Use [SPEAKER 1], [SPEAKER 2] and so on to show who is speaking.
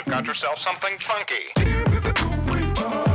[SPEAKER 1] You've got yourself something funky.